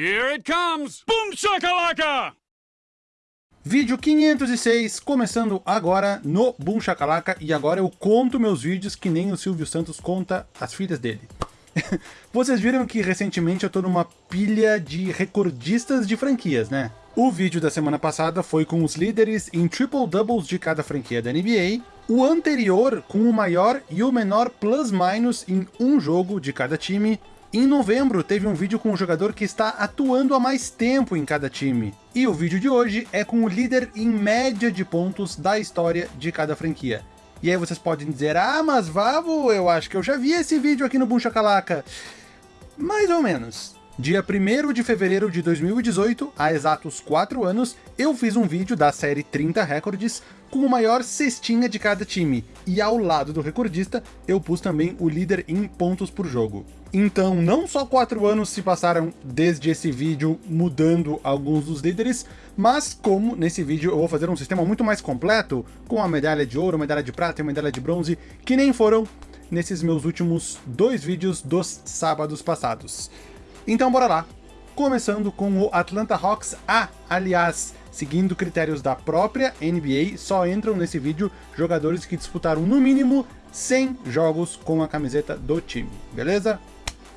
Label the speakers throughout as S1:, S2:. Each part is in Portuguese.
S1: Here it comes! Boom shakalaka!
S2: Vídeo 506, começando agora no Boom Shakalaka, e agora eu conto meus vídeos que nem o Silvio Santos conta as filhas dele. Vocês viram que recentemente eu tô numa pilha de recordistas de franquias, né? O vídeo da semana passada foi com os líderes em triple doubles de cada franquia da NBA, o anterior com o maior e o menor plus-minus em um jogo de cada time, em novembro, teve um vídeo com o jogador que está atuando há mais tempo em cada time. E o vídeo de hoje é com o líder em média de pontos da história de cada franquia. E aí vocês podem dizer, ah, mas Vavo, eu acho que eu já vi esse vídeo aqui no Boom Shakalaka. Mais ou menos. Dia 1 de fevereiro de 2018, há exatos 4 anos, eu fiz um vídeo da série 30 Records com o maior cestinha de cada time, e ao lado do recordista, eu pus também o líder em pontos por jogo. Então, não só 4 anos se passaram desde esse vídeo mudando alguns dos líderes, mas como nesse vídeo eu vou fazer um sistema muito mais completo, com a medalha de ouro, medalha de prata e medalha de bronze, que nem foram nesses meus últimos dois vídeos dos sábados passados. Então bora lá, começando com o Atlanta Hawks A, aliás, seguindo critérios da própria NBA, só entram nesse vídeo jogadores que disputaram no mínimo 100 jogos com a camiseta do time, beleza?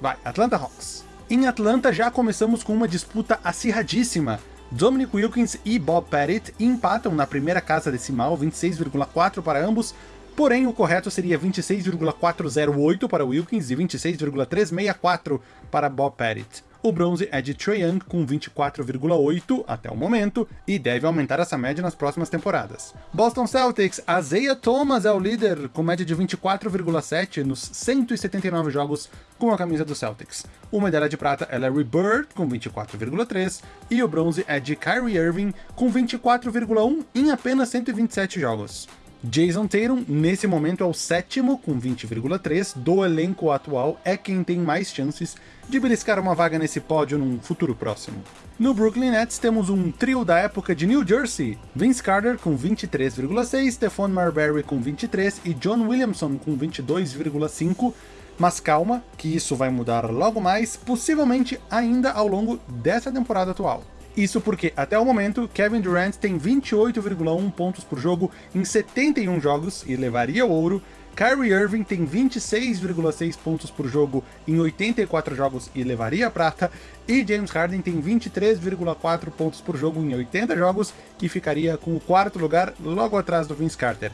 S2: Vai, Atlanta Hawks. Em Atlanta já começamos com uma disputa acirradíssima. Dominic Wilkins e Bob Pettit empatam na primeira casa decimal, 26,4 para ambos, porém o correto seria 26,408 para Wilkins e 26,364 para Bob Pettit. O bronze é de Trae Young com 24,8 até o momento, e deve aumentar essa média nas próximas temporadas. Boston Celtics, Isaiah Thomas é o líder, com média de 24,7 nos 179 jogos com a camisa do Celtics. O medalha de prata é Larry Bird, com 24,3, e o bronze é de Kyrie Irving, com 24,1 em apenas 127 jogos. Jason Tatum, nesse momento, é o sétimo, com 20,3, do elenco atual, é quem tem mais chances de beliscar uma vaga nesse pódio num futuro próximo. No Brooklyn Nets temos um trio da época de New Jersey, Vince Carter com 23,6, Stephon Marbury com 23 e John Williamson com 22,5, mas calma, que isso vai mudar logo mais, possivelmente ainda ao longo dessa temporada atual. Isso porque, até o momento, Kevin Durant tem 28,1 pontos por jogo em 71 jogos e levaria o ouro, Kyrie Irving tem 26,6 pontos por jogo em 84 jogos e levaria a prata, e James Harden tem 23,4 pontos por jogo em 80 jogos e ficaria com o quarto lugar logo atrás do Vince Carter.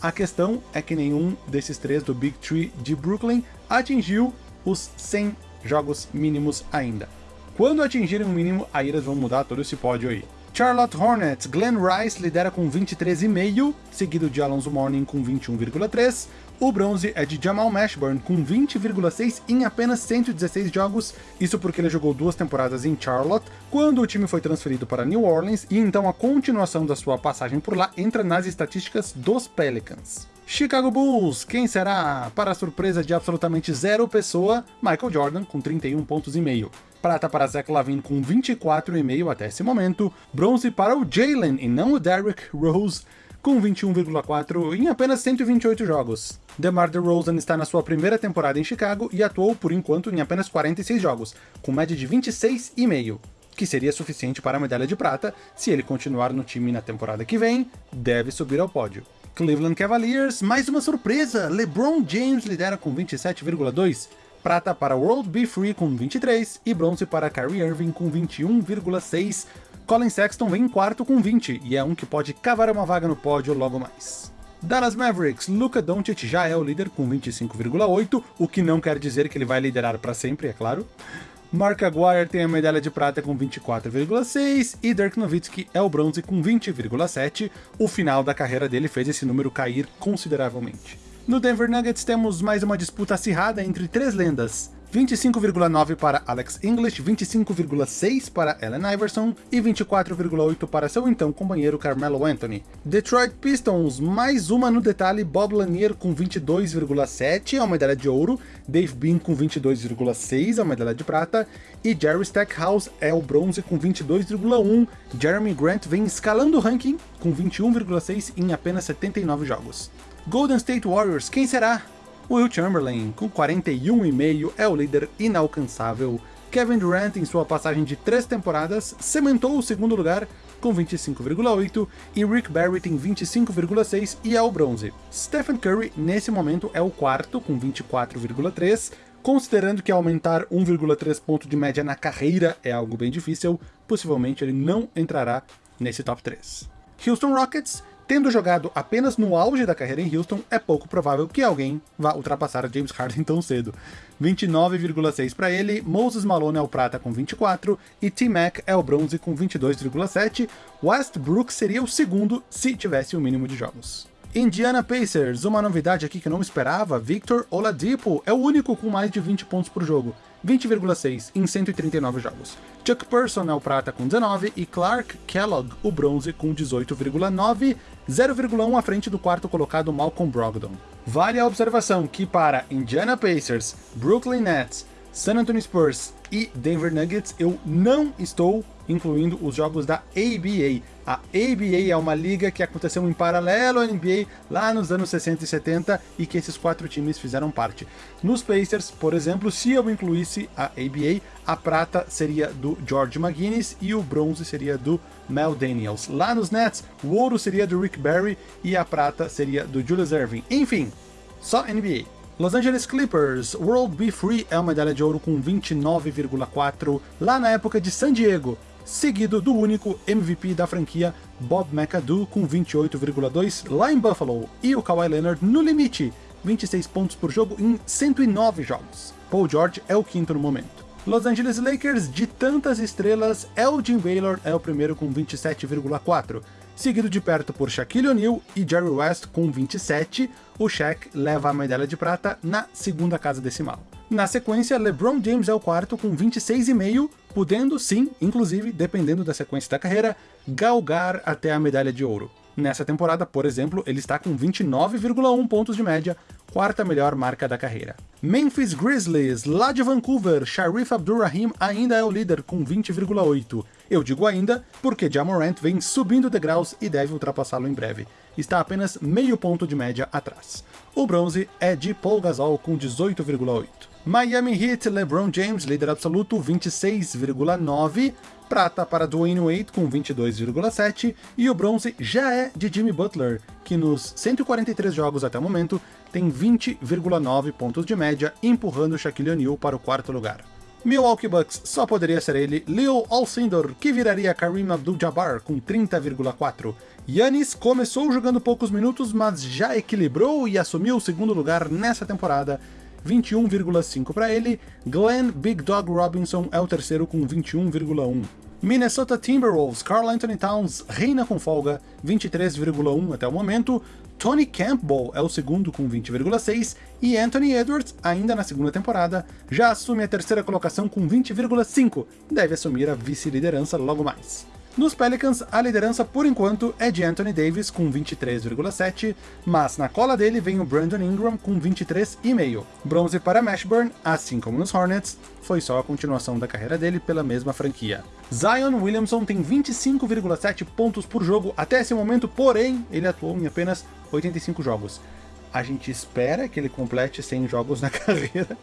S2: A questão é que nenhum desses três do Big Tree de Brooklyn atingiu os 100 jogos mínimos ainda. Quando atingirem o mínimo, aí eles vão mudar todo esse pódio aí. Charlotte Hornets, Glenn Rice lidera com 23,5, seguido de Alonso Mourning com 21,3. O bronze é de Jamal Mashburn com 20,6 em apenas 116 jogos, isso porque ele jogou duas temporadas em Charlotte, quando o time foi transferido para New Orleans, e então a continuação da sua passagem por lá entra nas estatísticas dos Pelicans. Chicago Bulls, quem será? Para a surpresa de absolutamente zero pessoa, Michael Jordan com 31 pontos e meio prata para Zach Lavine com 24,5 até esse momento, bronze para o Jalen e não o Derrick Rose com 21,4 em apenas 128 jogos. DeMar DeRozan está na sua primeira temporada em Chicago e atuou por enquanto em apenas 46 jogos, com média de 26,5 que seria suficiente para a medalha de prata, se ele continuar no time na temporada que vem, deve subir ao pódio. Cleveland Cavaliers, mais uma surpresa! LeBron James lidera com 27,2, prata para World Be Free com 23 e bronze para Kyrie Irving com 21,6. Colin Sexton vem em quarto com 20 e é um que pode cavar uma vaga no pódio logo mais. Dallas Mavericks, Luka Doncic já é o líder com 25,8, o que não quer dizer que ele vai liderar para sempre, é claro. Mark Aguirre tem a medalha de prata com 24,6 e Dirk Nowitzki é o bronze com 20,7. O final da carreira dele fez esse número cair consideravelmente. No Denver Nuggets temos mais uma disputa acirrada entre três lendas. 25,9 para Alex English, 25,6 para Allen Iverson e 24,8 para seu então companheiro Carmelo Anthony. Detroit Pistons, mais uma no detalhe, Bob Lanier com 22,7 é uma medalha de ouro, Dave Bean com 22,6 é uma medalha de prata, e Jerry Stackhouse é o bronze com 22,1. Jeremy Grant vem escalando o ranking com 21,6 em apenas 79 jogos. Golden State Warriors, quem será? Will Chamberlain, com 41,5, é o líder inalcançável. Kevin Durant, em sua passagem de três temporadas, cementou o segundo lugar com 25,8 e Rick Barrett em 25,6 e é o bronze. Stephen Curry, nesse momento, é o quarto com 24,3, considerando que aumentar 1,3 ponto de média na carreira é algo bem difícil, possivelmente ele não entrará nesse top 3. Houston Rockets Tendo jogado apenas no auge da carreira em Houston, é pouco provável que alguém vá ultrapassar James Harden tão cedo. 29,6 para ele, Moses Malone é o prata com 24 e T-Mac é o bronze com 22,7. Westbrook seria o segundo se tivesse o um mínimo de jogos. Indiana Pacers, uma novidade aqui que eu não esperava, Victor Oladipo é o único com mais de 20 pontos por jogo. 20,6 em 139 jogos. Chuck Person é o prata com 19 e Clark Kellogg o bronze com 18,9, 0,1 à frente do quarto colocado Malcolm Brogdon. Vale a observação que para Indiana Pacers, Brooklyn Nets, San Antonio Spurs e Denver Nuggets eu não estou incluindo os jogos da ABA. A ABA é uma liga que aconteceu em paralelo à NBA lá nos anos 60 e 70 e que esses quatro times fizeram parte. Nos Pacers, por exemplo, se eu incluísse a ABA, a prata seria do George McGuinness e o bronze seria do Mel Daniels. Lá nos Nets, o ouro seria do Rick Barry e a prata seria do Julius Erving. Enfim, só NBA. Los Angeles Clippers, World Be Free é uma medalha de ouro com 29,4 lá na época de San Diego, seguido do único MVP da franquia, Bob McAdoo, com 28,2 lá em Buffalo, e o Kawhi Leonard no limite, 26 pontos por jogo em 109 jogos. Paul George é o quinto no momento. Los Angeles Lakers, de tantas estrelas, Elgin Baylor é o primeiro com 27,4, seguido de perto por Shaquille O'Neal e Jerry West com 27, o Shaq leva a medalha de prata na segunda casa decimal. Na sequência, LeBron James é o quarto com 26,5, podendo sim, inclusive, dependendo da sequência da carreira, galgar até a medalha de ouro. Nessa temporada, por exemplo, ele está com 29,1 pontos de média, quarta melhor marca da carreira. Memphis Grizzlies, lá de Vancouver, Sharif Abdurrahim ainda é o líder com 20,8. Eu digo ainda porque Jamorant vem subindo degraus e deve ultrapassá-lo em breve. Está apenas meio ponto de média atrás. O bronze é de Paul Gasol com 18,8. Miami Heat, LeBron James, líder absoluto, 26,9. Prata para Dwayne Wade com 22,7. E o bronze já é de Jimmy Butler, que nos 143 jogos até o momento tem 20,9 pontos de média, empurrando Shaquille O'Neal para o quarto lugar. Milwaukee Bucks só poderia ser ele, Leo Alcindor, que viraria Kareem Abdul-Jabbar com 30,4. Yannis começou jogando poucos minutos, mas já equilibrou e assumiu o segundo lugar nessa temporada, 21,5 para ele. Glenn Big Dog Robinson é o terceiro com 21,1. Minnesota Timberwolves, Carl Anthony Towns reina com folga, 23,1 até o momento, Tony Campbell é o segundo com 20,6 e Anthony Edwards, ainda na segunda temporada, já assume a terceira colocação com 20,5, deve assumir a vice-liderança logo mais. Nos Pelicans, a liderança por enquanto é de Anthony Davis com 23,7, mas na cola dele vem o Brandon Ingram com 23,5. Bronze para Mashburn, assim como nos Hornets, foi só a continuação da carreira dele pela mesma franquia. Zion Williamson tem 25,7 pontos por jogo até esse momento, porém ele atuou em apenas 85 jogos. A gente espera que ele complete 100 jogos na carreira,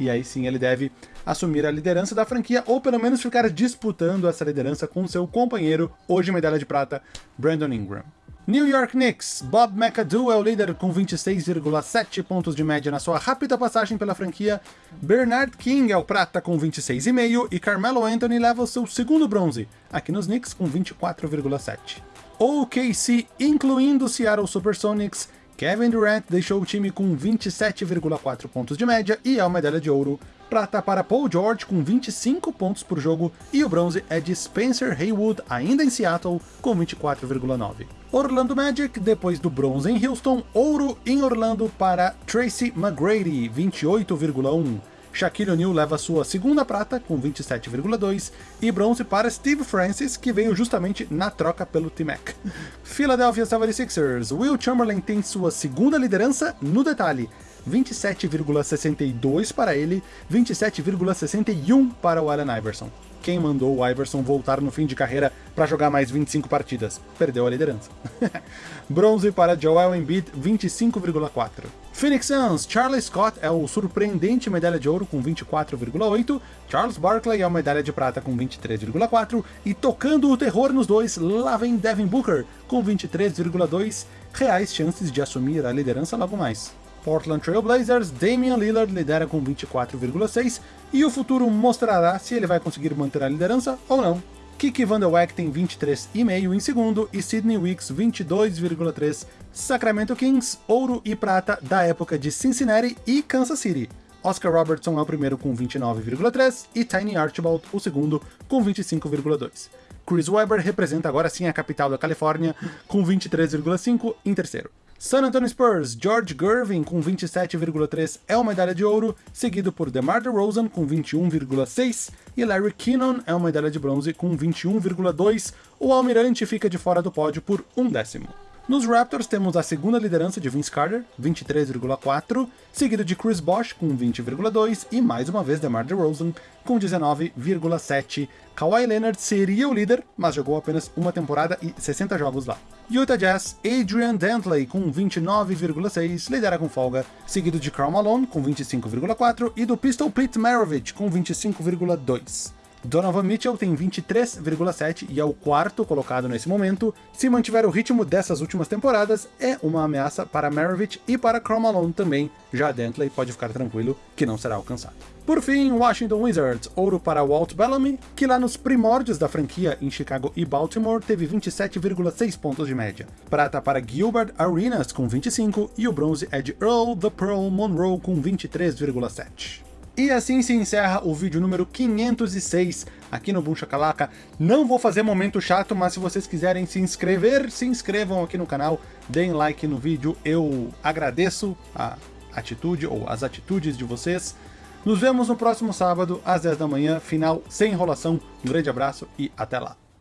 S2: e aí sim ele deve assumir a liderança da franquia, ou pelo menos ficar disputando essa liderança com seu companheiro, hoje medalha de prata, Brandon Ingram. New York Knicks, Bob McAdoo é o líder com 26,7 pontos de média na sua rápida passagem pela franquia, Bernard King é o prata com 26,5 e Carmelo Anthony leva o seu segundo bronze, aqui nos Knicks com 24,7. OKC, incluindo Seattle Supersonics, Kevin Durant deixou o time com 27,4 pontos de média e é a medalha de ouro. Prata para Paul George com 25 pontos por jogo e o bronze é de Spencer Haywood, ainda em Seattle, com 24,9. Orlando Magic, depois do bronze em Houston, ouro em Orlando para Tracy McGrady, 28,1. Shaquille O'Neal leva sua segunda prata, com 27,2, e bronze para Steve Francis, que veio justamente na troca pelo T-Mac. Philadelphia 76ers, Will Chamberlain tem sua segunda liderança no detalhe, 27,62 para ele, 27,61 para o Allen Iverson. Quem mandou o Iverson voltar no fim de carreira para jogar mais 25 partidas. Perdeu a liderança. Bronze para Joel Embiid, 25,4. Phoenix Suns, Charlie Scott é o surpreendente medalha de ouro com 24,8, Charles Barkley é a medalha de prata com 23,4 e tocando o terror nos dois, lá vem Devin Booker com 23,2 reais chances de assumir a liderança logo mais. Portland Trail Blazers, Damian Lillard lidera com 24,6 e o futuro mostrará se ele vai conseguir manter a liderança ou não. Kiki Van Der Weck tem 23,5 em segundo e Sidney Wicks 22,3. Sacramento Kings, ouro e prata da época de Cincinnati e Kansas City. Oscar Robertson é o primeiro com 29,3 e Tiny Archibald o segundo com 25,2. Chris Webber representa agora sim a capital da Califórnia com 23,5 em terceiro. San Antonio Spurs, George Gervin com 27,3 é uma medalha de ouro, seguido por DeMar DeRozan com 21,6 e Larry Kinnon é uma medalha de bronze com 21,2. O almirante fica de fora do pódio por um décimo. Nos Raptors temos a segunda liderança de Vince Carter, 23,4, seguido de Chris Bosh com 20,2 e mais uma vez DeMar DeRozan com 19,7. Kawhi Leonard seria o líder, mas jogou apenas uma temporada e 60 jogos lá. Utah Jazz, Adrian Dantley com 29,6, lidera com folga, seguido de Karl Malone com 25,4 e do Pistol Pete Maravich com 25,2. Donovan Mitchell tem 23,7 e é o quarto colocado nesse momento. Se mantiver o ritmo dessas últimas temporadas, é uma ameaça para Maravich e para Karl Malone também. Já Dantley pode ficar tranquilo que não será alcançado. Por fim, Washington Wizards, ouro para Walt Bellamy, que lá nos primórdios da franquia em Chicago e Baltimore teve 27,6 pontos de média. Prata para Gilbert Arenas com 25 e o bronze é de Earl the Pearl Monroe com 23,7. E assim se encerra o vídeo número 506 aqui no Boom. Não vou fazer momento chato, mas se vocês quiserem se inscrever, se inscrevam aqui no canal, deem like no vídeo, eu agradeço a atitude ou as atitudes de vocês. Nos vemos no próximo sábado, às 10 da manhã, final sem enrolação. Um grande abraço e até lá.